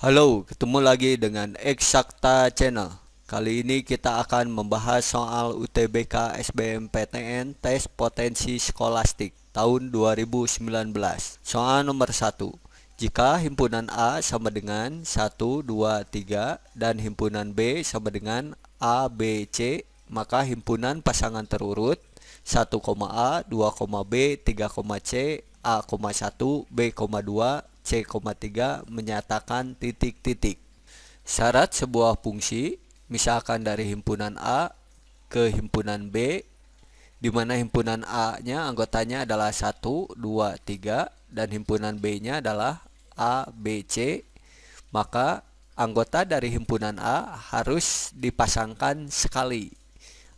Halo, ketemu lagi dengan Eksakta Channel. Kali ini kita akan membahas soal UTBK SBMPTN Tes Potensi Skolastik tahun 2019. Soal nomor 1. Jika himpunan A sama dengan 1, 2, 3 dan himpunan B sama dengan A, B, C, maka himpunan pasangan terurut 1, A, 2, B, 3, C, A, 1, B, 2, C,3 menyatakan titik-titik. Syarat sebuah fungsi, misalkan dari himpunan A ke himpunan B, di mana himpunan A-nya anggotanya adalah 1, 2, 3, dan himpunan B-nya adalah A, B, C, maka anggota dari himpunan A harus dipasangkan sekali.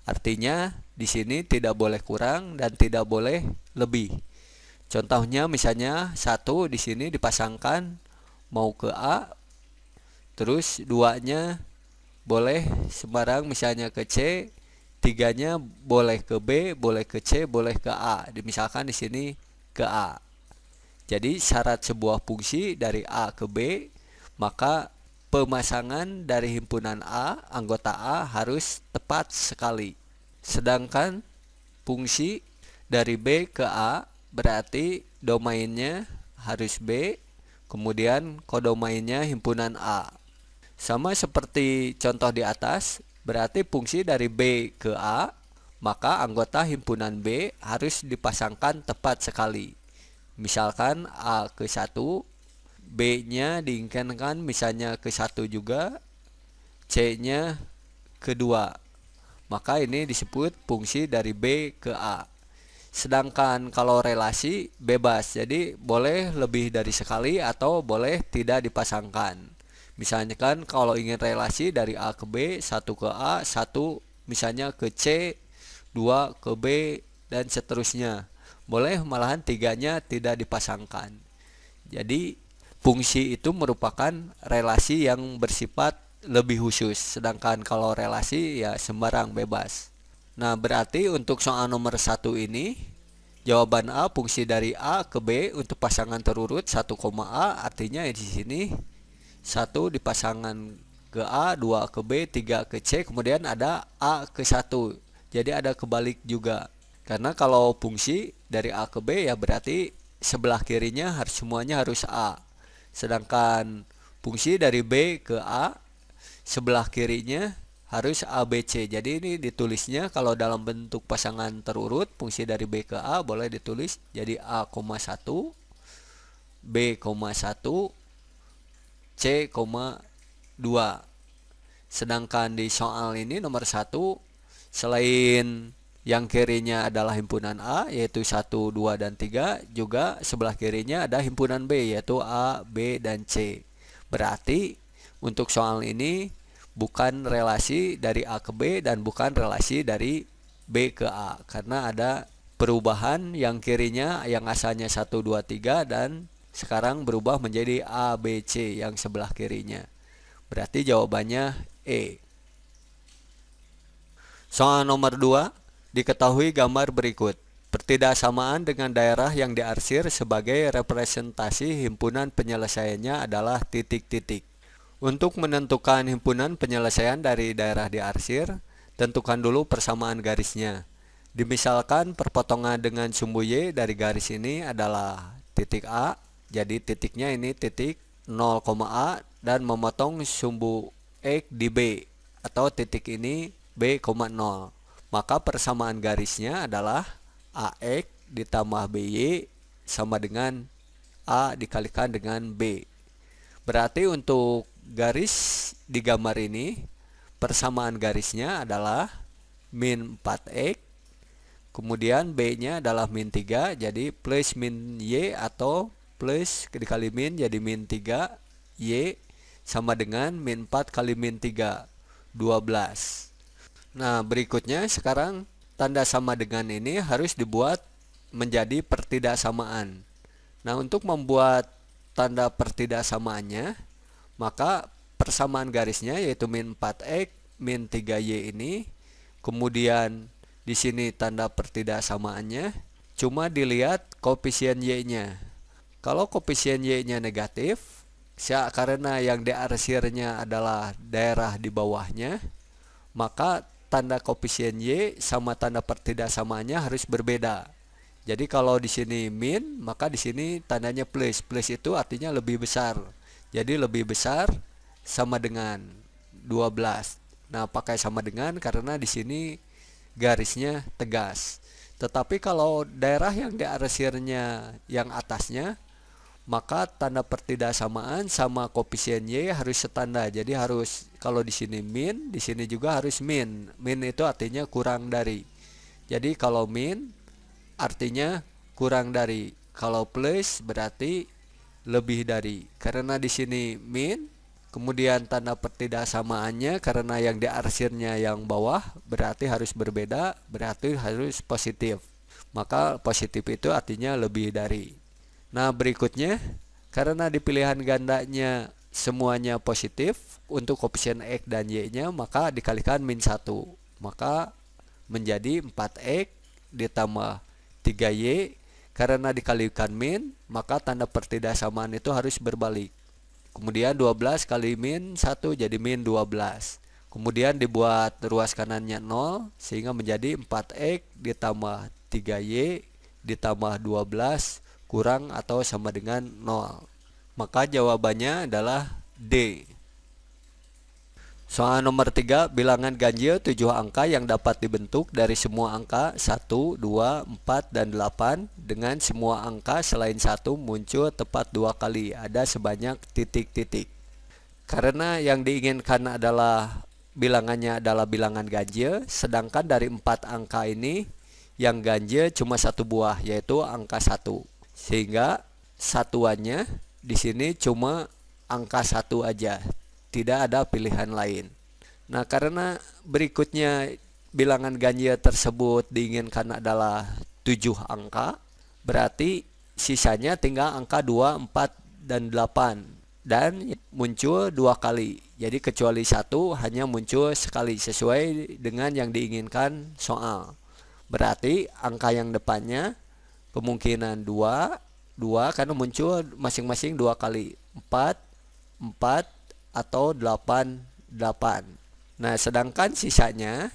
Artinya di sini tidak boleh kurang dan tidak boleh lebih. Contohnya misalnya satu di sini dipasangkan mau ke A, terus duanya boleh sembarang misalnya ke C, tiganya boleh ke B, boleh ke C, boleh ke A. Misalkan di sini ke A. Jadi syarat sebuah fungsi dari A ke B, maka pemasangan dari himpunan A, anggota A harus tepat sekali. Sedangkan fungsi dari B ke A berarti domainnya harus B, kemudian kodomainnya himpunan A. Sama seperti contoh di atas, berarti fungsi dari B ke A, maka anggota himpunan B harus dipasangkan tepat sekali. Misalkan A ke 1, B-nya diinginkan misalnya ke 1 juga, C-nya ke 2. Maka ini disebut fungsi dari B ke A. Sedangkan kalau relasi bebas, jadi boleh lebih dari sekali atau boleh tidak dipasangkan. Misalnya kan kalau ingin relasi dari A ke B, satu ke A, satu misalnya ke C, dua ke B, dan seterusnya. Boleh malahan tiganya tidak dipasangkan. Jadi fungsi itu merupakan relasi yang bersifat lebih khusus. Sedangkan kalau relasi ya sembarang bebas. Nah, berarti untuk soal nomor satu ini, jawaban A fungsi dari A ke B untuk pasangan terurut 1, A artinya di sini 1 dipasangan ke A, 2 ke B, 3 ke C, kemudian ada A ke 1. Jadi ada kebalik juga. Karena kalau fungsi dari A ke B ya berarti sebelah kirinya harus semuanya harus A. Sedangkan fungsi dari B ke A sebelah kirinya harus ABC. Jadi ini ditulisnya kalau dalam bentuk pasangan terurut fungsi dari B ke A boleh ditulis jadi A, 1 B, 1 C, 2 Sedangkan di soal ini nomor 1 selain yang kirinya adalah himpunan A yaitu 1, 2, dan 3 juga sebelah kirinya ada himpunan B yaitu A, B, dan C. Berarti untuk soal ini bukan relasi dari A ke B dan bukan relasi dari B ke A karena ada perubahan yang kirinya yang asalnya 1 2 3 dan sekarang berubah menjadi A B C yang sebelah kirinya. Berarti jawabannya E. Soal nomor 2, diketahui gambar berikut. Pertidaksamaan dengan daerah yang diarsir sebagai representasi himpunan penyelesaiannya adalah titik-titik. Untuk menentukan himpunan penyelesaian dari daerah diarsir, tentukan dulu persamaan garisnya. Dimisalkan perpotongan dengan sumbu Y dari garis ini adalah titik A, jadi titiknya ini titik 0, A dan memotong sumbu X di B atau titik ini B, 0. Maka persamaan garisnya adalah AX ditambah BY sama dengan A dikalikan dengan B. Berarti untuk garis di gambar ini persamaan garisnya adalah min 4x kemudian B nya adalah min 3 jadi plus min Y atau plus dikali min jadi min 3 Y sama dengan min 4 kali min 3 12 nah berikutnya sekarang tanda sama dengan ini harus dibuat menjadi pertidaksamaan nah untuk membuat tanda pertidaksamaannya maka persamaan garisnya yaitu min 4x min 3y ini kemudian di sini tanda pertidaksamaannya cuma dilihat koefisien y nya kalau koefisien y nya negatif Ya, karena yang diarsirnya adalah daerah di bawahnya, maka tanda koefisien Y sama tanda pertidaksamanya harus berbeda. Jadi kalau di sini min, maka di sini tandanya plus. Plus itu artinya lebih besar. Jadi lebih besar sama dengan 12. Nah, pakai sama dengan karena di sini garisnya tegas. Tetapi kalau daerah yang diarsirnya yang atasnya maka tanda pertidaksamaan sama koefisien y harus setanda. Jadi harus kalau di sini min, di sini juga harus min. Min itu artinya kurang dari. Jadi kalau min artinya kurang dari. Kalau plus berarti lebih dari. Karena di sini min, kemudian tanda pertidaksamaannya karena yang diarsirnya yang bawah berarti harus berbeda, berarti harus positif. Maka positif itu artinya lebih dari. Nah berikutnya karena di pilihan gandanya semuanya positif untuk koefisien X dan Y nya maka dikalikan min 1 maka menjadi 4X ditambah 3Y karena dikalikan min maka tanda pertidaksamaan itu harus berbalik kemudian 12 kali min 1 jadi min 12 kemudian dibuat ruas kanannya 0 sehingga menjadi 4X ditambah 3Y ditambah 12 kurang atau sama dengan 0. Maka jawabannya adalah D. Soal nomor 3, bilangan ganjil 7 angka yang dapat dibentuk dari semua angka 1, 2, 4, dan 8 dengan semua angka selain 1 muncul tepat dua kali, ada sebanyak titik-titik. Karena yang diinginkan adalah bilangannya adalah bilangan ganjil, sedangkan dari 4 angka ini yang ganjil cuma satu buah yaitu angka 1 sehingga satuannya di sini cuma angka satu aja tidak ada pilihan lain. Nah karena berikutnya bilangan ganjil tersebut diinginkan adalah 7 angka berarti sisanya tinggal angka 2, 4, dan 8 dan muncul dua kali. Jadi kecuali satu hanya muncul sekali sesuai dengan yang diinginkan soal. Berarti angka yang depannya kemungkinan dua dua karena muncul masing-masing dua kali. Empat empat atau delapan delapan nah sedangkan sisanya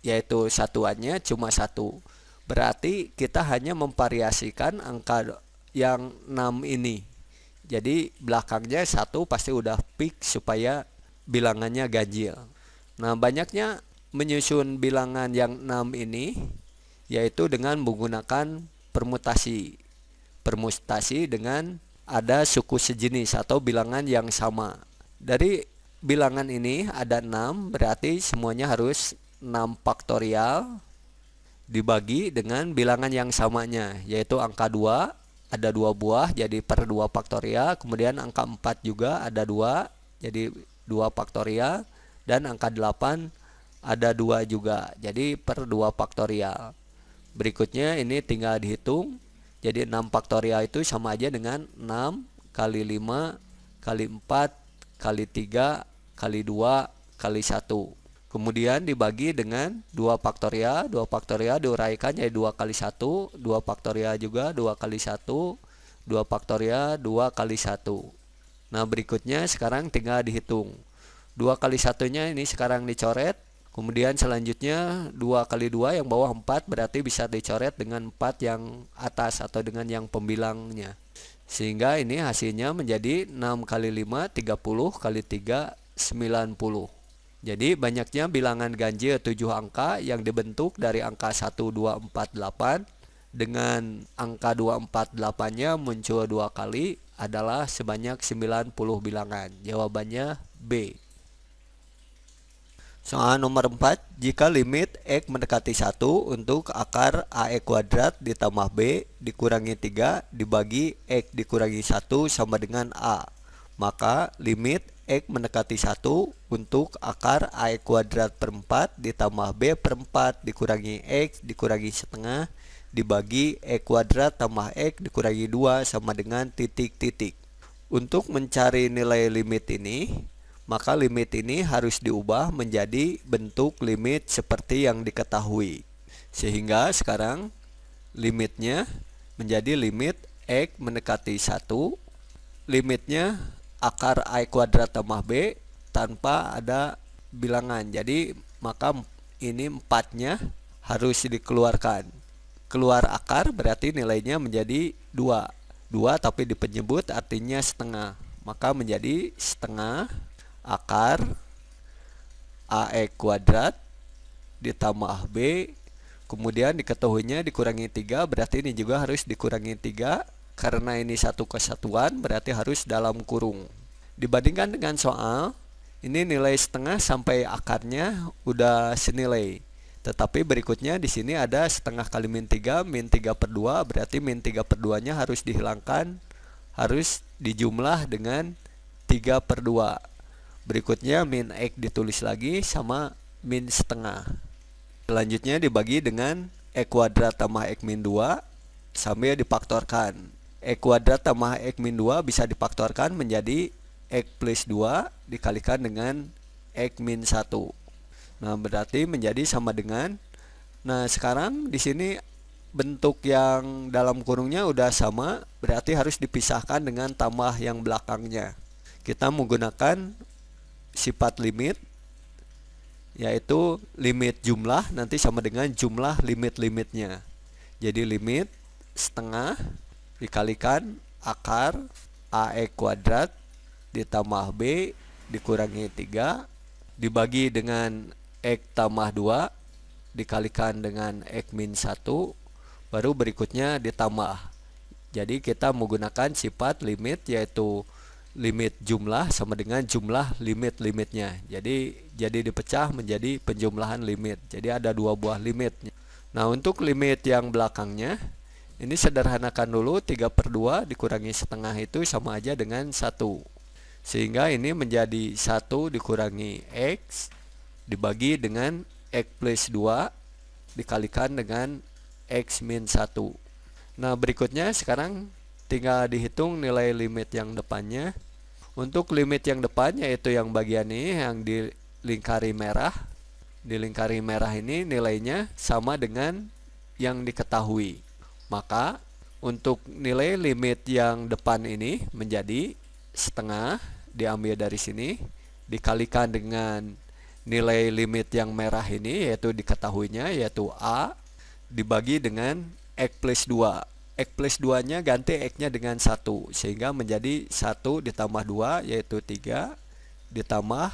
yaitu satuannya cuma satu berarti kita hanya memvariasikan angka yang 6 ini jadi belakangnya satu pasti udah peak supaya bilangannya ganjil nah banyaknya menyusun bilangan yang 6 ini yaitu dengan menggunakan permutasi. Permutasi dengan ada suku sejenis atau bilangan yang sama. Dari bilangan ini ada 6, berarti semuanya harus 6 faktorial dibagi dengan bilangan yang samanya, yaitu angka 2 ada dua buah jadi per 2 faktorial, kemudian angka 4 juga ada dua jadi 2 faktorial dan angka 8 ada dua juga jadi per 2 faktorial. Berikutnya ini tinggal dihitung. Jadi 6 faktorial itu sama aja dengan 6 kali 5 kali 4 kali 3 kali 2 kali 1. Kemudian dibagi dengan 2 faktorial. 2 faktorial diuraikan jadi 2 kali 1. 2 faktorial juga 2 kali 1. 2 faktorial 2 kali 1. Nah berikutnya sekarang tinggal dihitung. 2 kali satunya ini sekarang dicoret Kemudian selanjutnya 2 kali 2 yang bawah 4 berarti bisa dicoret dengan 4 yang atas atau dengan yang pembilangnya. Sehingga ini hasilnya menjadi 6 kali 5 30 kali 3 90. Jadi banyaknya bilangan ganjil 7 angka yang dibentuk dari angka 1248 dengan angka 248-nya muncul dua kali adalah sebanyak 90 bilangan. Jawabannya B. Soal nomor 4, jika limit X mendekati 1 untuk akar AE kuadrat ditambah B dikurangi 3 dibagi X dikurangi 1 sama dengan A, maka limit X mendekati 1 untuk akar AE kuadrat per 4 ditambah B per 4 dikurangi X dikurangi setengah dibagi E kuadrat tambah X dikurangi 2 sama dengan titik-titik. Untuk mencari nilai limit ini, maka limit ini harus diubah menjadi bentuk limit seperti yang diketahui. Sehingga sekarang limitnya menjadi limit X mendekati 1, limitnya akar A kuadrat tambah B tanpa ada bilangan. Jadi maka ini empatnya harus dikeluarkan. Keluar akar berarti nilainya menjadi 2. 2 tapi di penyebut artinya setengah. Maka menjadi setengah akar AE kuadrat ditambah B kemudian diketahuinya dikurangi 3 berarti ini juga harus dikurangi 3 karena ini satu kesatuan berarti harus dalam kurung. Dibandingkan dengan soal ini nilai setengah sampai akarnya udah senilai. Tetapi berikutnya di sini ada setengah kali min 3 min 3 per 2 berarti min 3 per 2 nya harus dihilangkan harus dijumlah dengan 3 per 2 berikutnya min x ditulis lagi sama min setengah Selanjutnya dibagi dengan E kuadrat tambah X min 2 sambil difaktorkan. E kuadrat tambah X min 2 bisa difaktorkan menjadi X plus 2 dikalikan dengan X min 1. Nah, berarti menjadi sama dengan Nah, sekarang di sini bentuk yang dalam kurungnya udah sama, berarti harus dipisahkan dengan tambah yang belakangnya. Kita menggunakan sifat limit yaitu limit jumlah nanti sama dengan jumlah limit-limitnya. Jadi limit setengah dikalikan akar AE kuadrat ditambah B dikurangi 3 dibagi dengan X tambah 2 dikalikan dengan X min 1 baru berikutnya ditambah. Jadi kita menggunakan sifat limit yaitu limit jumlah sama dengan jumlah limit-limitnya. Jadi jadi dipecah menjadi penjumlahan limit. Jadi ada dua buah limit. Nah, untuk limit yang belakangnya ini sederhanakan dulu 3 per 2 dikurangi setengah itu sama aja dengan 1 Sehingga ini menjadi 1 dikurangi X Dibagi dengan X plus 2 Dikalikan dengan X min 1 Nah berikutnya sekarang tinggal dihitung nilai limit yang depannya. Untuk limit yang depan yaitu yang bagian ini yang dilingkari merah. Dilingkari merah ini nilainya sama dengan yang diketahui. Maka untuk nilai limit yang depan ini menjadi setengah diambil dari sini dikalikan dengan nilai limit yang merah ini yaitu diketahuinya yaitu A dibagi dengan X plus 2 X plus 2 nya ganti X nya dengan 1 sehingga menjadi 1 ditambah 2 yaitu 3 ditambah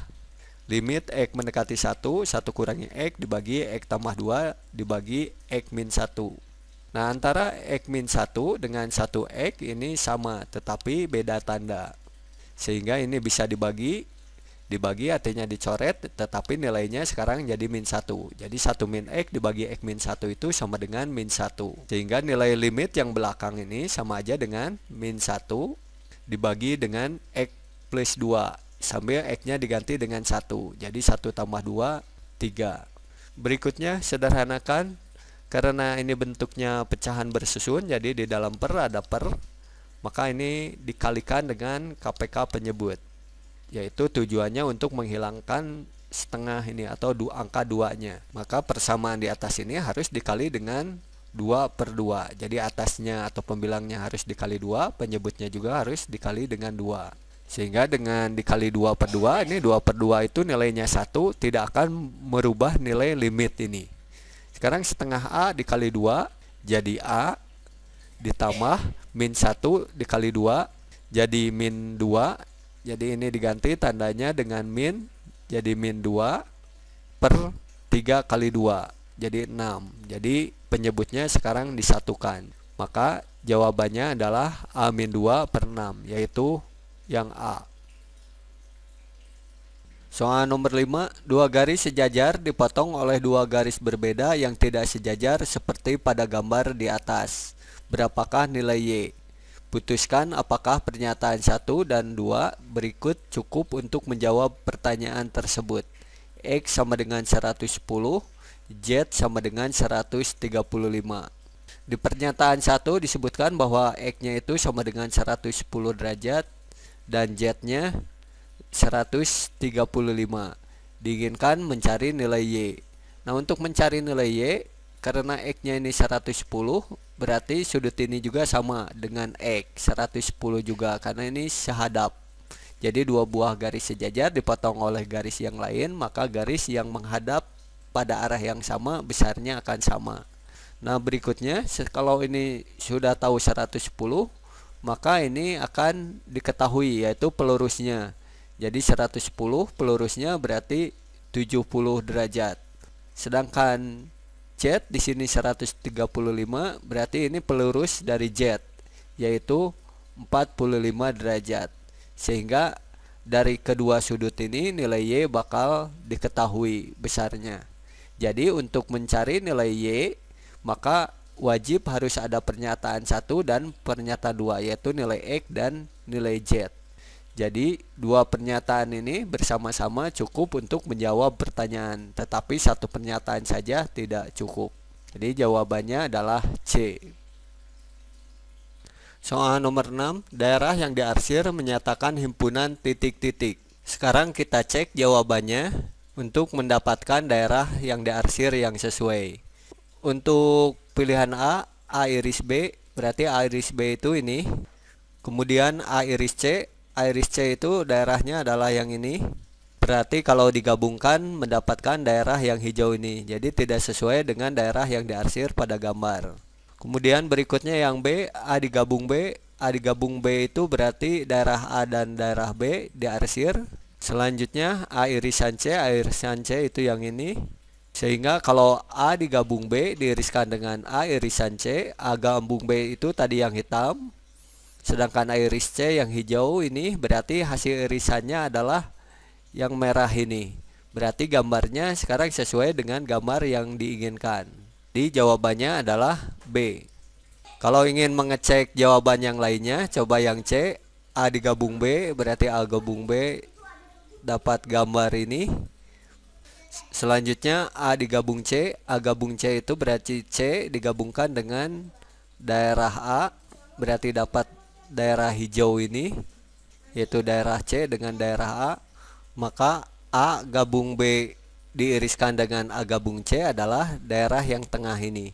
limit X mendekati 1 1 kurangi X dibagi X tambah 2 dibagi X min 1 nah antara X min 1 dengan 1X ini sama tetapi beda tanda sehingga ini bisa dibagi dibagi artinya dicoret tetapi nilainya sekarang jadi min 1 jadi 1 min X dibagi X min 1 itu sama dengan min 1 sehingga nilai limit yang belakang ini sama aja dengan min 1 dibagi dengan X plus 2 sambil X nya diganti dengan 1 jadi 1 tambah 2 3 berikutnya sederhanakan karena ini bentuknya pecahan bersusun jadi di dalam per ada per maka ini dikalikan dengan KPK penyebut yaitu tujuannya untuk menghilangkan setengah ini atau dua angka duanya. Maka persamaan di atas ini harus dikali dengan 2 per 2 jadi atasnya atau pembilangnya harus dikali 2 penyebutnya juga harus dikali dengan 2 sehingga dengan dikali 2 per 2 ini 2 per 2 itu nilainya 1 tidak akan merubah nilai limit ini. Sekarang setengah A dikali 2 jadi A ditambah min 1 dikali 2 jadi min 2 jadi ini diganti tandanya dengan min jadi min 2 per 3 kali 2 jadi 6 jadi penyebutnya sekarang disatukan maka jawabannya adalah A min 2 per 6 yaitu yang A Soal nomor 5, dua garis sejajar dipotong oleh dua garis berbeda yang tidak sejajar seperti pada gambar di atas. Berapakah nilai Y? Putuskan apakah pernyataan 1 dan 2 berikut cukup untuk menjawab pertanyaan tersebut. X sama dengan 110, Z sama dengan 135. Di pernyataan 1 disebutkan bahwa X-nya itu sama dengan 110 derajat dan Z-nya 135. Diinginkan mencari nilai Y. Nah, untuk mencari nilai Y, karena X-nya ini 110, berarti sudut ini juga sama dengan X 110 juga karena ini sehadap Jadi dua buah garis sejajar dipotong oleh garis yang lain, maka garis yang menghadap pada arah yang sama besarnya akan sama. Nah, berikutnya kalau ini sudah tahu 110, maka ini akan diketahui yaitu pelurusnya. Jadi 110 pelurusnya berarti 70 derajat. Sedangkan Z di sini 135 berarti ini pelurus dari Z yaitu 45 derajat sehingga dari kedua sudut ini nilai Y bakal diketahui besarnya. Jadi untuk mencari nilai Y maka wajib harus ada pernyataan satu dan pernyataan dua yaitu nilai X dan nilai Z. Jadi dua pernyataan ini bersama-sama cukup untuk menjawab pertanyaan, tetapi satu pernyataan saja tidak cukup. Jadi jawabannya adalah C. Soal nomor 6, daerah yang diarsir menyatakan himpunan titik-titik. Sekarang kita cek jawabannya untuk mendapatkan daerah yang diarsir yang sesuai. Untuk pilihan A, A iris B, berarti A iris B itu ini. Kemudian A iris C, iris C itu daerahnya adalah yang ini. Berarti kalau digabungkan mendapatkan daerah yang hijau ini. Jadi tidak sesuai dengan daerah yang diarsir pada gambar. Kemudian berikutnya yang B, A digabung B. A digabung B itu berarti daerah A dan daerah B diarsir. Selanjutnya A irisan C, A irisan C itu yang ini. Sehingga kalau A digabung B diiriskan dengan A irisan C, A gabung B itu tadi yang hitam. Sedangkan iris C yang hijau ini berarti hasil irisannya adalah yang merah ini. Berarti gambarnya sekarang sesuai dengan gambar yang diinginkan. Di jawabannya adalah B. Kalau ingin mengecek jawaban yang lainnya, coba yang C. A digabung B, berarti A gabung B dapat gambar ini. Selanjutnya A digabung C, A gabung C itu berarti C digabungkan dengan daerah A, berarti dapat daerah hijau ini, yaitu daerah C dengan daerah A. Maka A gabung B diiriskan dengan A gabung C adalah daerah yang tengah ini.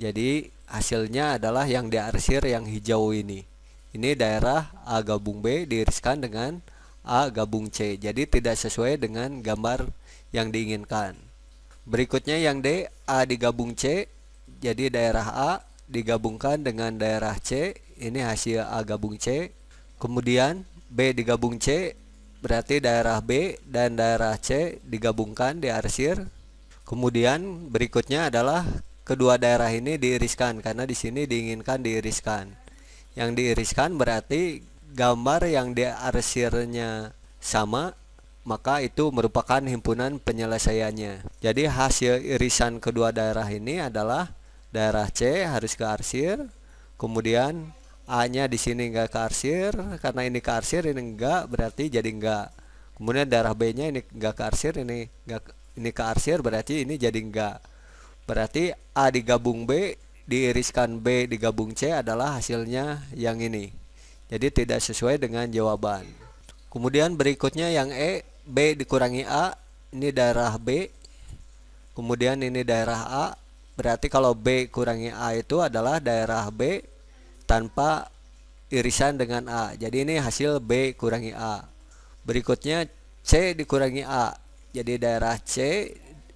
Jadi hasilnya adalah yang diarsir yang hijau ini. Ini daerah A gabung B diiriskan dengan A gabung C. Jadi tidak sesuai dengan gambar yang diinginkan. Berikutnya yang D A digabung C. Jadi daerah A digabungkan dengan daerah C. Ini hasil A gabung C. Kemudian B digabung C Berarti daerah B dan daerah C digabungkan diarsir. Kemudian berikutnya adalah kedua daerah ini diiriskan karena di sini diinginkan diiriskan. Yang diiriskan berarti gambar yang diarsirnya sama maka itu merupakan himpunan penyelesaiannya. Jadi hasil irisan kedua daerah ini adalah daerah C harus ke arsir, kemudian A-nya di sini enggak kearsir karena ini kearsir ini enggak berarti jadi enggak. Kemudian darah B-nya ini enggak kearsir ini enggak ini kearsir berarti ini jadi enggak. Berarti A digabung B diiriskan B digabung C adalah hasilnya yang ini. Jadi tidak sesuai dengan jawaban. Kemudian berikutnya yang E B dikurangi A ini daerah B. Kemudian ini daerah A. Berarti kalau B kurangi A itu adalah daerah B tanpa irisan dengan A. Jadi ini hasil B kurangi A. Berikutnya C dikurangi A. Jadi daerah C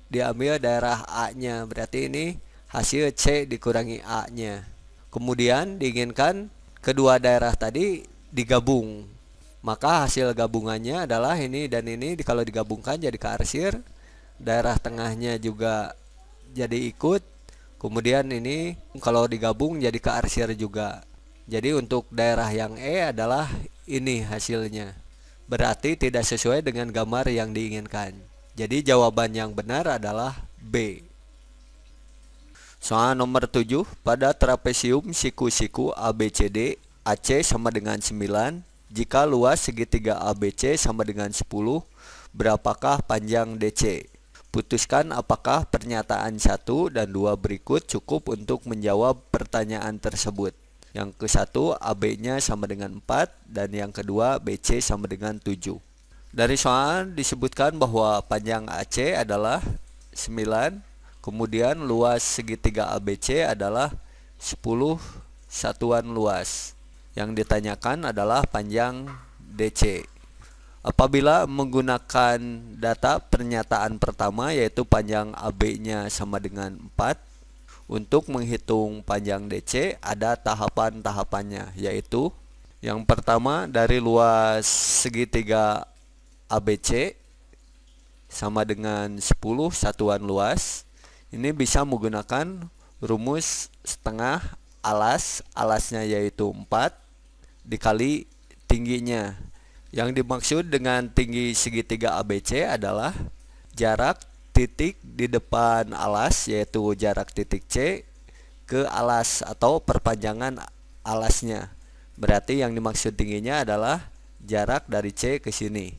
diambil daerah A-nya. Berarti ini hasil C dikurangi A-nya. Kemudian diinginkan kedua daerah tadi digabung. Maka hasil gabungannya adalah ini dan ini kalau digabungkan jadi kearsir. Daerah tengahnya juga jadi ikut Kemudian ini kalau digabung jadi ke arsir juga. Jadi untuk daerah yang E adalah ini hasilnya. Berarti tidak sesuai dengan gambar yang diinginkan. Jadi jawaban yang benar adalah B. Soal nomor 7, pada trapesium siku-siku ABCD, AC sama dengan 9, jika luas segitiga ABC sama dengan 10, berapakah panjang DC? Putuskan apakah pernyataan satu dan dua berikut cukup untuk menjawab pertanyaan tersebut. Yang ke satu AB-nya sama dengan 4 dan yang kedua BC sama dengan 7. Dari soal disebutkan bahwa panjang AC adalah 9, kemudian luas segitiga ABC adalah 10 satuan luas. Yang ditanyakan adalah panjang DC. Apabila menggunakan data pernyataan pertama yaitu panjang AB-nya sama dengan 4 Untuk menghitung panjang DC ada tahapan-tahapannya yaitu Yang pertama dari luas segitiga ABC sama dengan 10 satuan luas Ini bisa menggunakan rumus setengah alas Alasnya yaitu 4 dikali tingginya yang dimaksud dengan tinggi segitiga ABC adalah jarak titik di depan alas yaitu jarak titik C ke alas atau perpanjangan alasnya. Berarti yang dimaksud tingginya adalah jarak dari C ke sini.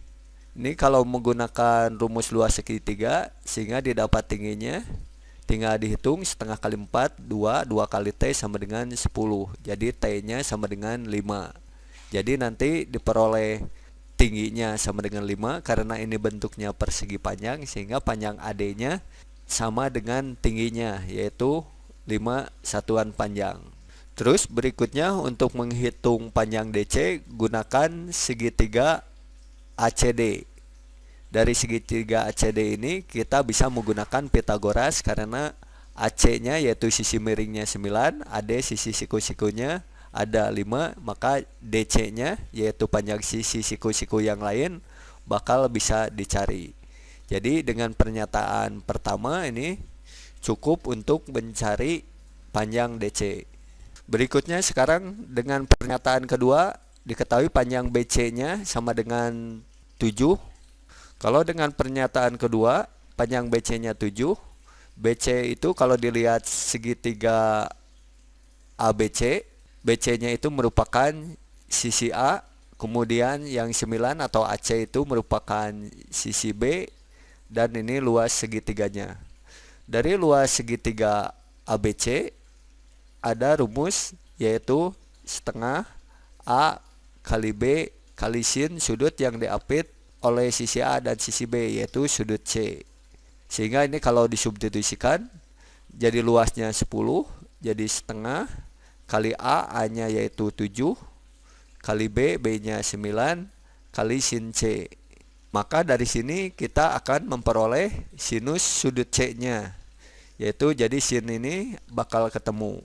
Ini kalau menggunakan rumus luas segitiga sehingga didapat tingginya tinggal dihitung setengah kali 4 2 2 kali T sama dengan 10 jadi T nya sama dengan 5 jadi nanti diperoleh tingginya sama dengan 5 karena ini bentuknya persegi panjang sehingga panjang AD-nya sama dengan tingginya yaitu 5 satuan panjang. Terus berikutnya untuk menghitung panjang DC gunakan segitiga ACD. Dari segitiga ACD ini kita bisa menggunakan Pitagoras karena AC-nya yaitu sisi miringnya 9, AD sisi siku-sikunya ada 5 maka DC nya yaitu panjang sisi siku-siku yang lain bakal bisa dicari. Jadi dengan pernyataan pertama ini cukup untuk mencari panjang DC berikutnya sekarang dengan pernyataan kedua diketahui panjang BC nya sama dengan 7 kalau dengan pernyataan kedua panjang BC nya 7 BC itu kalau dilihat segitiga ABC BC-nya itu merupakan sisi A, kemudian yang 9 atau AC itu merupakan sisi B dan ini luas segitiganya. Dari luas segitiga ABC ada rumus yaitu setengah A kali B kali sin sudut yang diapit oleh sisi A dan sisi B yaitu sudut C. Sehingga ini kalau disubstitusikan jadi luasnya 10 jadi setengah kali A A-nya yaitu 7 kali B B-nya 9 kali sin C. Maka dari sini kita akan memperoleh sinus sudut C-nya. Yaitu jadi sin ini bakal ketemu.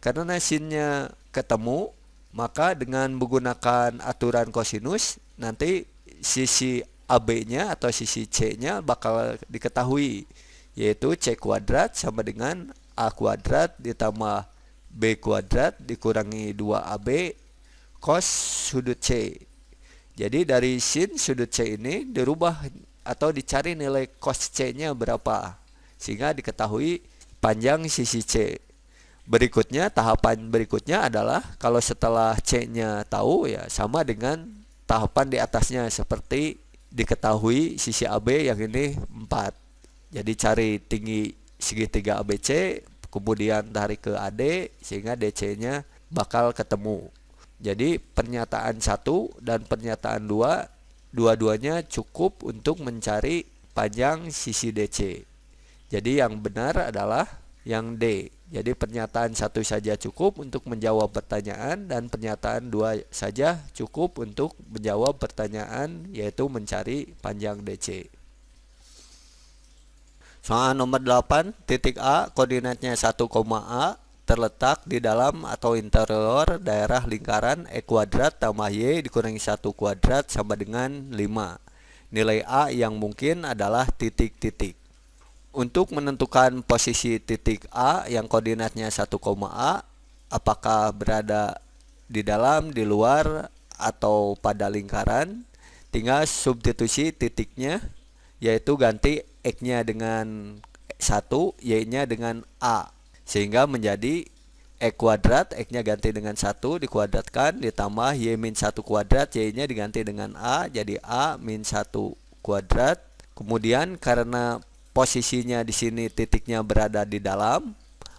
Karena sinnya ketemu maka dengan menggunakan aturan kosinus nanti sisi AB-nya atau sisi C-nya bakal diketahui. Yaitu C kuadrat sama dengan A kuadrat ditambah B kuadrat dikurangi 2AB cos sudut C. Jadi dari sin sudut C ini dirubah atau dicari nilai cos C-nya berapa sehingga diketahui panjang sisi C. Berikutnya tahapan berikutnya adalah kalau setelah C-nya tahu ya sama dengan tahapan di atasnya seperti diketahui sisi AB yang ini 4. Jadi cari tinggi segitiga ABC kemudian tarik ke AD sehingga DC-nya bakal ketemu. Jadi pernyataan satu dan pernyataan dua dua-duanya cukup untuk mencari panjang sisi DC. Jadi yang benar adalah yang D. Jadi pernyataan satu saja cukup untuk menjawab pertanyaan dan pernyataan dua saja cukup untuk menjawab pertanyaan yaitu mencari panjang DC. Soal nomor 8, titik A koordinatnya 1, A terletak di dalam atau interior daerah lingkaran E kuadrat tambah Y dikurangi 1 kuadrat sama dengan 5. Nilai A yang mungkin adalah titik-titik. Untuk menentukan posisi titik A yang koordinatnya 1, A, apakah berada di dalam, di luar, atau pada lingkaran, tinggal substitusi titiknya, yaitu ganti X-nya dengan 1, Y-nya dengan A. Sehingga menjadi E kuadrat, X-nya ganti dengan 1 dikuadratkan ditambah Y min 1 kuadrat, Y-nya diganti dengan A jadi A min 1 kuadrat. Kemudian karena posisinya di sini titiknya berada di dalam,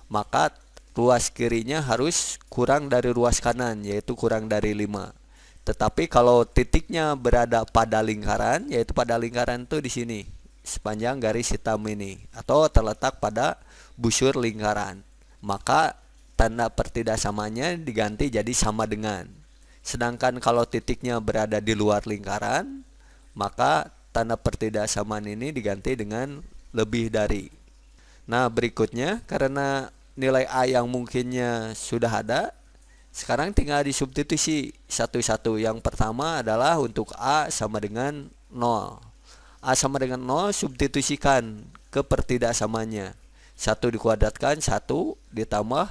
maka ruas kirinya harus kurang dari ruas kanan yaitu kurang dari 5. Tetapi kalau titiknya berada pada lingkaran yaitu pada lingkaran itu di sini sepanjang garis hitam ini atau terletak pada busur lingkaran. Maka tanda pertidaksamanya diganti jadi sama dengan. Sedangkan kalau titiknya berada di luar lingkaran, maka tanda pertidaksamaan ini diganti dengan lebih dari. Nah, berikutnya karena nilai A yang mungkinnya sudah ada, sekarang tinggal disubstitusi satu-satu. Yang pertama adalah untuk A sama dengan 0. A sama dengan 0 substitusikan ke pertidaksamanya. 1 dikuadratkan 1 ditambah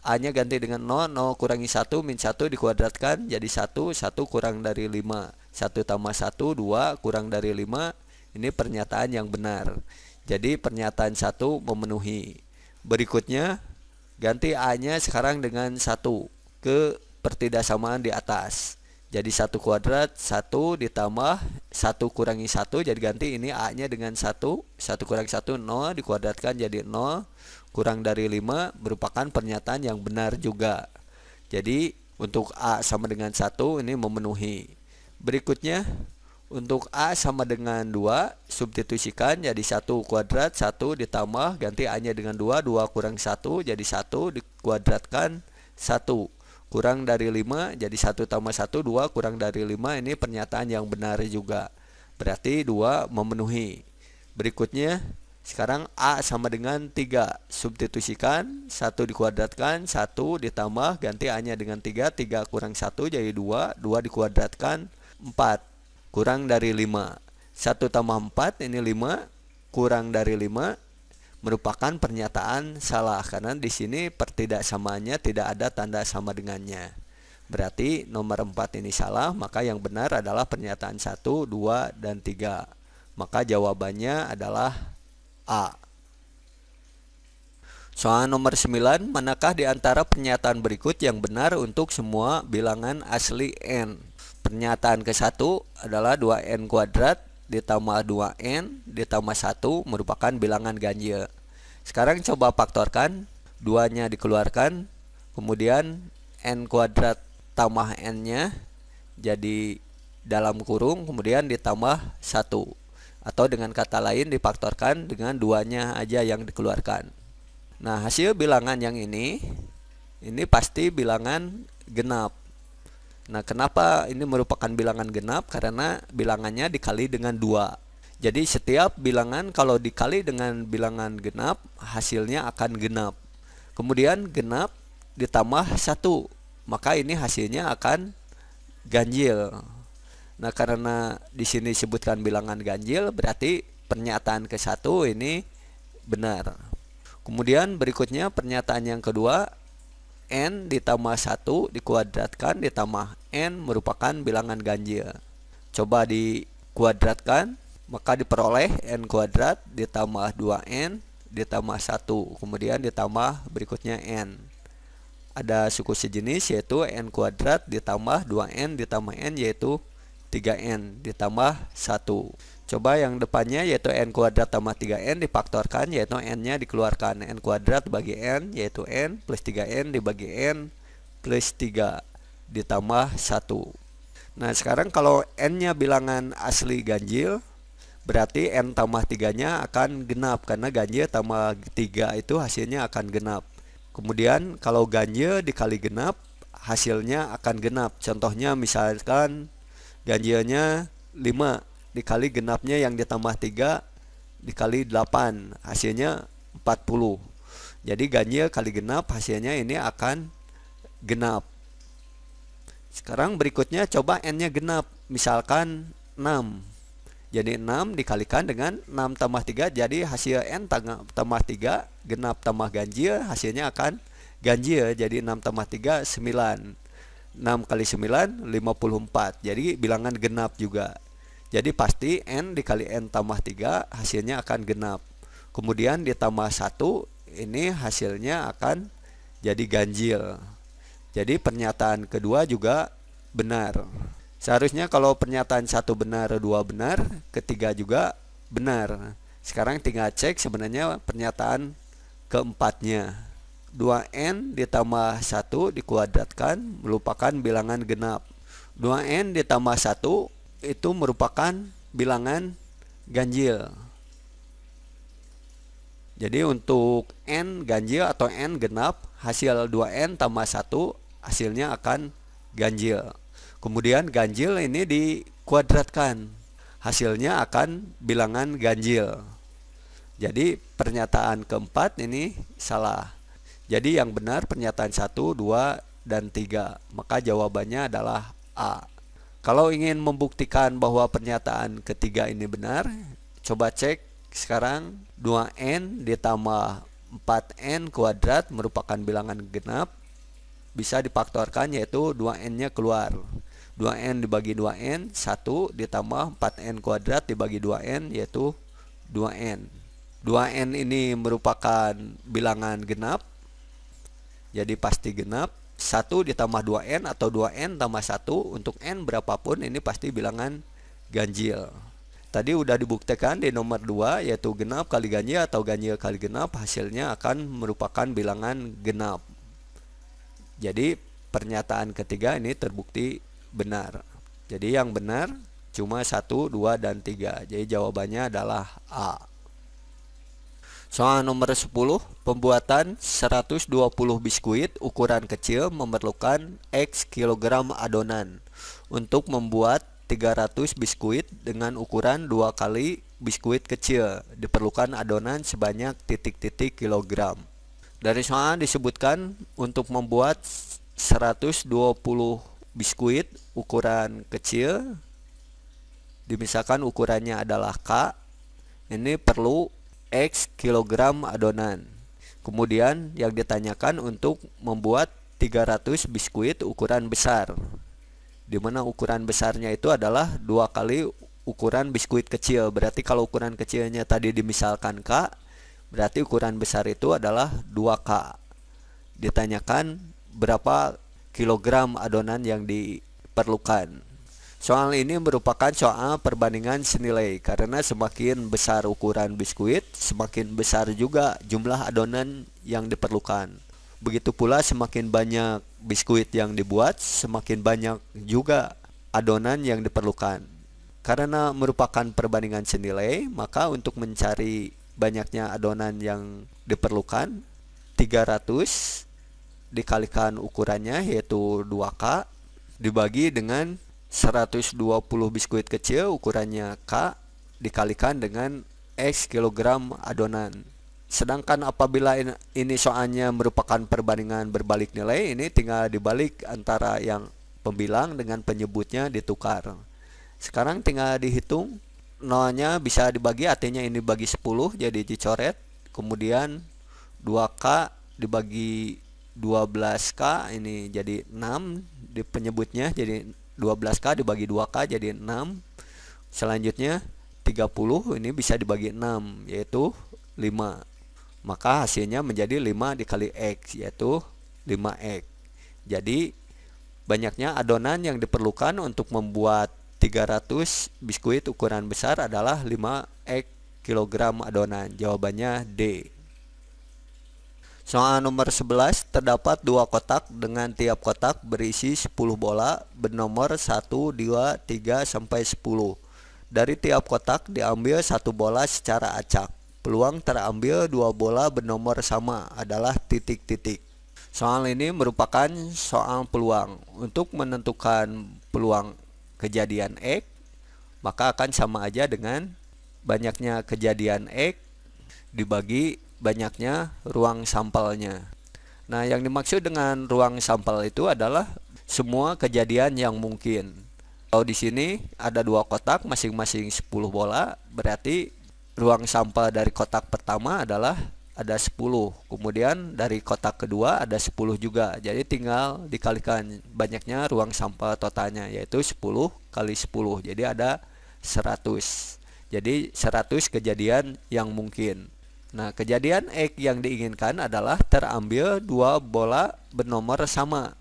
A nya ganti dengan 0, 0 kurangi 1 min 1 dikuadratkan jadi 1, 1 kurang dari 5 1 tambah 1, 2 kurang dari 5 Ini pernyataan yang benar. Jadi pernyataan 1 memenuhi. Berikutnya ganti A nya sekarang dengan 1 ke pertidaksamaan di atas jadi 1 kuadrat 1 ditambah 1 kurangi 1 jadi ganti ini A nya dengan 1 1 kurangi 1 0 dikuadratkan jadi 0 kurang dari 5 merupakan pernyataan yang benar juga. Jadi untuk A sama dengan 1 ini memenuhi. Berikutnya untuk A sama dengan 2 substitusikan jadi 1 kuadrat 1 ditambah ganti A nya dengan 2 2 kurang 1 jadi 1 dikuadratkan 1 kurang dari 5 jadi 1 tambah 1 2 kurang dari 5 ini pernyataan yang benar juga. Berarti 2 memenuhi. Berikutnya sekarang A sama dengan 3 Substitusikan 1 dikuadratkan 1 ditambah ganti A nya dengan 3 3 kurang 1 jadi 2 2 dikuadratkan 4 Kurang dari 5 1 tambah 4 ini 5 Kurang dari 5 Merupakan pernyataan salah Karena di sini pertidaksamaannya tidak ada tanda sama dengannya Berarti nomor 4 ini salah Maka yang benar adalah pernyataan 1, 2, dan 3 Maka jawabannya adalah A. Soal nomor 9, manakah di antara pernyataan berikut yang benar untuk semua bilangan asli n? Pernyataan ke-1 adalah 2n kuadrat ditambah 2n ditambah 1 merupakan bilangan ganjil. Sekarang coba faktorkan, 2-nya dikeluarkan, kemudian n kuadrat tambah n-nya jadi dalam kurung, kemudian ditambah 1 atau dengan kata lain difaktorkan dengan duanya aja yang dikeluarkan. Nah, hasil bilangan yang ini ini pasti bilangan genap. Nah, kenapa ini merupakan bilangan genap? Karena bilangannya dikali dengan dua. Jadi setiap bilangan kalau dikali dengan bilangan genap, hasilnya akan genap. Kemudian genap ditambah satu, maka ini hasilnya akan ganjil. Nah, karena di sini disebutkan bilangan ganjil, berarti pernyataan ke satu ini benar. Kemudian berikutnya pernyataan yang kedua, n ditambah 1 dikuadratkan ditambah n merupakan bilangan ganjil. Coba dikuadratkan, maka diperoleh n kuadrat ditambah 2n ditambah 1, kemudian ditambah berikutnya n. Ada suku sejenis yaitu n kuadrat ditambah 2n ditambah n yaitu 3n ditambah 1 Coba yang depannya yaitu n kuadrat tambah 3n difaktorkan yaitu n-nya dikeluarkan n kuadrat bagi n yaitu n plus 3n dibagi n plus 3 ditambah 1 Nah sekarang kalau n-nya bilangan asli ganjil berarti n tambah 3 nya akan genap. Karena ganjil tambah 3 itu hasilnya akan genap. Kemudian kalau ganjil dikali genap hasilnya akan genap. Contohnya misalkan ganjilnya 5 dikali genapnya yang ditambah 3 dikali 8 hasilnya 40 jadi ganjil kali genap hasilnya ini akan genap sekarang berikutnya coba n nya genap. Misalkan 6 jadi 6 dikalikan dengan 6 tambah 3 jadi hasil n tambah 3 genap tambah ganjil hasilnya akan ganjil. Jadi 6 tambah 3 9 6 kali 9 54 jadi bilangan genap juga. Jadi pasti n dikali n tambah 3 hasilnya akan genap. Kemudian ditambah 1 ini hasilnya akan jadi ganjil jadi pernyataan kedua juga benar. Seharusnya kalau pernyataan satu benar dua benar ketiga juga benar. Sekarang tinggal cek sebenarnya pernyataan keempatnya. 2n ditambah 1 dikuadratkan merupakan bilangan genap. 2n ditambah 1 itu merupakan bilangan ganjil. Jadi untuk n ganjil atau n genap hasil 2n tambah 1 hasilnya akan ganjil kemudian ganjil ini dikuadratkan hasilnya akan bilangan ganjil. Jadi pernyataan keempat ini salah. Jadi yang benar pernyataan 1, 2, dan 3. Maka jawabannya adalah A. Kalau ingin membuktikan bahwa pernyataan ketiga ini benar, coba cek sekarang 2n ditambah 4n kuadrat merupakan bilangan genap bisa difaktorkan yaitu 2n nya keluar. 2n dibagi 2n 1 ditambah 4n kuadrat dibagi 2n yaitu 2n 2n ini merupakan bilangan genap jadi pasti genap. 1 ditambah 2n atau 2n tambah 1 untuk n berapapun ini pasti bilangan ganjil. Tadi udah dibuktikan di nomor 2 yaitu genap kali ganjil atau ganjil kali genap hasilnya akan merupakan bilangan genap. Jadi pernyataan ketiga ini terbukti benar. Jadi yang benar cuma 1, 2, dan 3. Jadi jawabannya adalah A. Soal nomor 10, pembuatan 120 biskuit ukuran kecil memerlukan X kilogram adonan. Untuk membuat 300 biskuit dengan ukuran dua kali biskuit kecil. Diperlukan adonan sebanyak titik-titik kilogram. Dari soal disebutkan untuk membuat 120 biskuit ukuran kecil. Dimisalkan ukurannya adalah K ini perlu X kilogram adonan. Kemudian yang ditanyakan untuk membuat 300 biskuit ukuran besar. Di mana ukuran besarnya itu adalah dua kali ukuran biskuit kecil. Berarti kalau ukuran kecilnya tadi dimisalkan K, berarti ukuran besar itu adalah 2K. Ditanyakan berapa kilogram adonan yang diperlukan. Soal ini merupakan soal perbandingan senilai karena semakin besar ukuran biskuit, semakin besar juga jumlah adonan yang diperlukan. Begitu pula semakin banyak biskuit yang dibuat, semakin banyak juga adonan yang diperlukan. Karena merupakan perbandingan senilai, maka untuk mencari banyaknya adonan yang diperlukan 300 dikalikan ukurannya yaitu 2K dibagi dengan 120 biskuit kecil ukurannya K dikalikan dengan X kilogram adonan Sedangkan apabila ini soalnya merupakan perbandingan berbalik nilai, ini tinggal dibalik antara yang pembilang dengan penyebutnya ditukar. Sekarang tinggal dihitung nolnya bisa dibagi artinya ini bagi 10 jadi dicoret. Kemudian 2K dibagi 12K ini jadi 6 di penyebutnya jadi 12K dibagi 2K jadi 6. Selanjutnya 30 ini bisa dibagi 6 yaitu 5 maka hasilnya menjadi 5 dikali X yaitu 5X jadi banyaknya adonan yang diperlukan untuk membuat 300 biskuit ukuran besar adalah 5X kilogram adonan jawabannya D Soal nomor 11 terdapat dua kotak dengan tiap kotak berisi 10 bola bernomor 1, 2, 3 sampai 10. Dari tiap kotak diambil satu bola secara acak. Peluang terambil dua bola bernomor sama adalah titik-titik. Soal ini merupakan soal peluang. Untuk menentukan peluang kejadian X, maka akan sama aja dengan banyaknya kejadian X dibagi banyaknya ruang sampelnya. Nah, yang dimaksud dengan ruang sampel itu adalah semua kejadian yang mungkin. Kalau di sini ada dua kotak masing-masing 10 bola, berarti ruang sampel dari kotak pertama adalah ada 10 kemudian dari kotak kedua ada 10 juga. Jadi tinggal dikalikan banyaknya ruang sampel totalnya yaitu 10 kali 10 jadi ada 100 jadi 100 kejadian yang mungkin. Nah kejadian X yang diinginkan adalah terambil dua bola bernomor sama.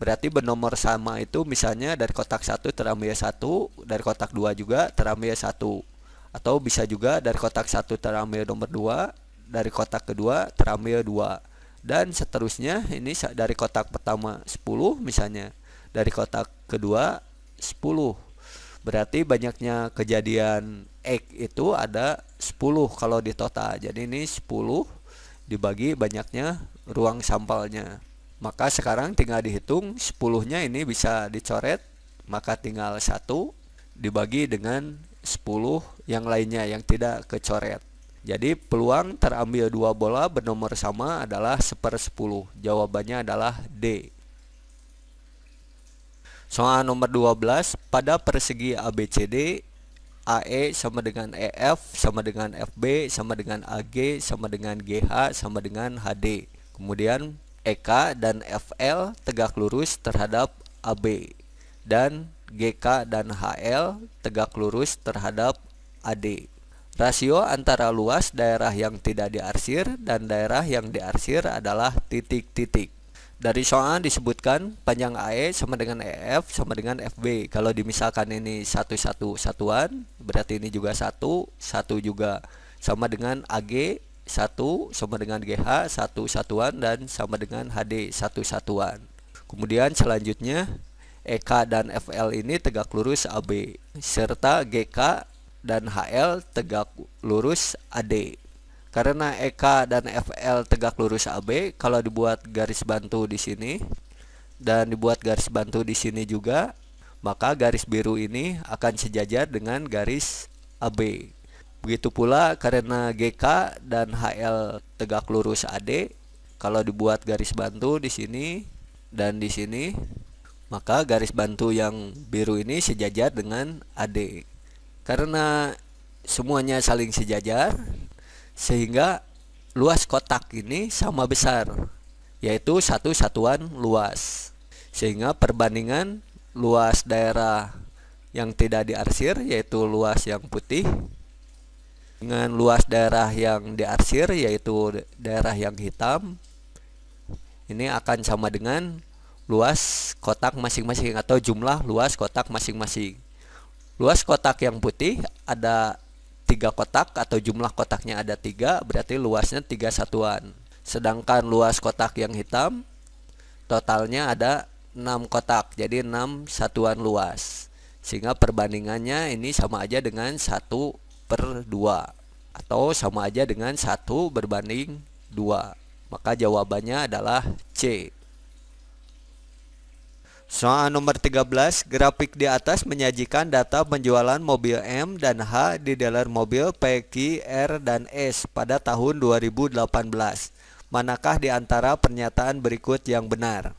Berarti bernomor sama itu misalnya dari kotak satu terambil satu dari kotak dua juga terambil satu. Atau bisa juga dari kotak satu terambil nomor 2 dari kotak kedua terambil 2 dan seterusnya ini dari kotak pertama 10 misalnya. Dari kotak kedua 10 berarti banyaknya kejadian X itu ada 10 kalau di total. Jadi ini 10 dibagi banyaknya ruang sampelnya. Maka sekarang tinggal dihitung 10 nya ini bisa dicoret maka tinggal satu dibagi dengan 10 yang lainnya yang tidak kecoret. Jadi peluang terambil dua bola bernomor sama adalah seper 10. Jawabannya adalah D. Soal nomor 12, pada persegi ABCD, AE sama dengan EF sama dengan FB sama dengan AG sama dengan GH sama dengan HD. Kemudian EK dan FL tegak lurus terhadap AB dan GK dan HL tegak lurus terhadap AD. Rasio antara luas daerah yang tidak diarsir dan daerah yang diarsir adalah titik-titik. Dari soal disebutkan panjang AE sama dengan EF sama dengan FB. Kalau dimisalkan ini satu-satu satuan, berarti ini juga satu, satu juga sama dengan AG, satu sama dengan GH, satu satuan dan sama dengan HD, satu satuan. Kemudian selanjutnya EK dan FL ini tegak lurus AB serta GK dan HL tegak lurus AD. Karena EK dan FL tegak lurus AB, kalau dibuat garis bantu di sini dan dibuat garis bantu di sini juga, maka garis biru ini akan sejajar dengan garis AB. Begitu pula karena GK dan HL tegak lurus AD, kalau dibuat garis bantu di sini dan di sini, maka garis bantu yang biru ini sejajar dengan AD. Karena semuanya saling sejajar, sehingga luas kotak ini sama besar yaitu satu satuan luas. Sehingga perbandingan luas daerah yang tidak diarsir yaitu luas yang putih dengan luas daerah yang diarsir yaitu daerah yang hitam ini akan sama dengan luas kotak masing-masing atau jumlah luas kotak masing-masing luas kotak yang putih ada tiga kotak atau jumlah kotaknya ada tiga berarti luasnya tiga satuan. Sedangkan luas kotak yang hitam totalnya ada enam kotak jadi enam satuan luas. Sehingga perbandingannya ini sama aja dengan satu per dua atau sama aja dengan satu berbanding dua. Maka jawabannya adalah C Soal nomor 13, grafik di atas menyajikan data penjualan mobil M dan H di dealer mobil PQ, R, dan S pada tahun 2018. Manakah di antara pernyataan berikut yang benar?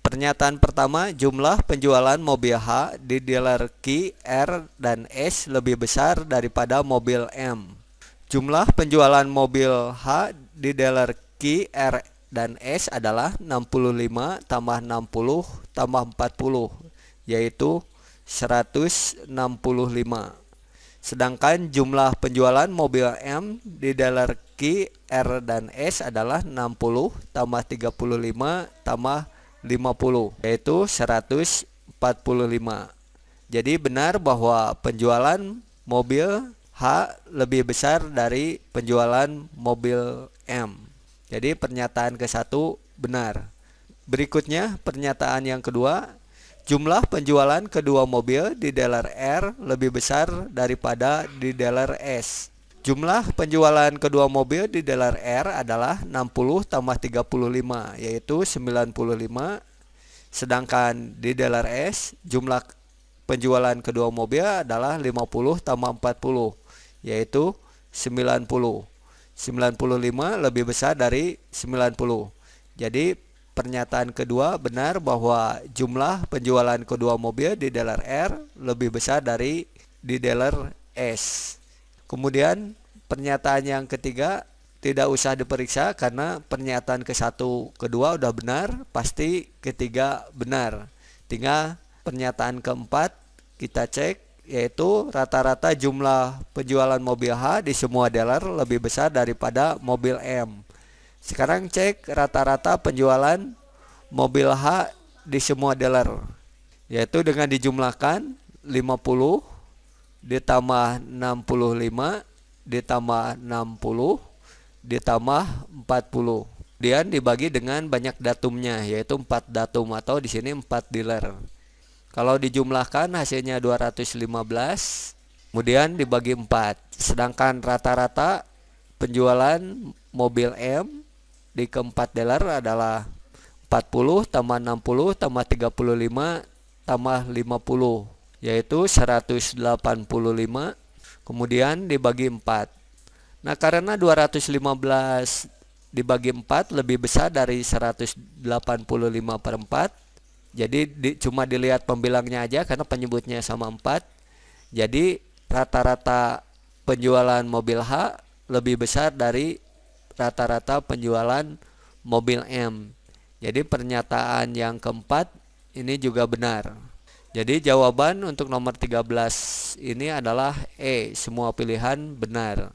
Pernyataan pertama, jumlah penjualan mobil H di dealer Q, R, dan S lebih besar daripada mobil M. Jumlah penjualan mobil H di dealer Q, R, dan S adalah 65 tambah 60 tambah 40 yaitu 165 sedangkan jumlah penjualan mobil M di dealer Q, R, dan S adalah 60 tambah 35 tambah 50 yaitu 145 jadi benar bahwa penjualan mobil H lebih besar dari penjualan mobil M. Jadi pernyataan ke satu benar. Berikutnya pernyataan yang kedua, jumlah penjualan kedua mobil di dealer R lebih besar daripada di dealer S. Jumlah penjualan kedua mobil di dealer R adalah 60 tambah 35 yaitu 95 sedangkan di dealer S jumlah penjualan kedua mobil adalah 50 tambah 40 yaitu 90 95 lebih besar dari 90. Jadi pernyataan kedua benar bahwa jumlah penjualan kedua mobil di dealer R lebih besar dari di dealer S. Kemudian pernyataan yang ketiga tidak usah diperiksa karena pernyataan ke satu kedua udah benar pasti ketiga benar tinggal pernyataan keempat kita cek yaitu rata-rata jumlah penjualan mobil H di semua dealer lebih besar daripada mobil M. Sekarang cek rata-rata penjualan mobil H di semua dealer yaitu dengan dijumlahkan 50 ditambah 65 ditambah 60 ditambah 40. Kemudian dibagi dengan banyak datumnya yaitu 4 datum atau di sini 4 dealer. Kalau dijumlahkan hasilnya 215 kemudian dibagi 4 sedangkan rata-rata penjualan mobil M di keempat dealer adalah 40 tambah 60 tambah 35 tambah 50 yaitu 185 kemudian dibagi 4 nah karena 215 dibagi 4 lebih besar dari 185 per 4 jadi di, cuma dilihat pembilangnya aja karena penyebutnya sama 4 jadi rata-rata penjualan mobil H lebih besar dari rata-rata penjualan mobil M. Jadi pernyataan yang keempat ini juga benar. Jadi jawaban untuk nomor 13 ini adalah E, semua pilihan benar.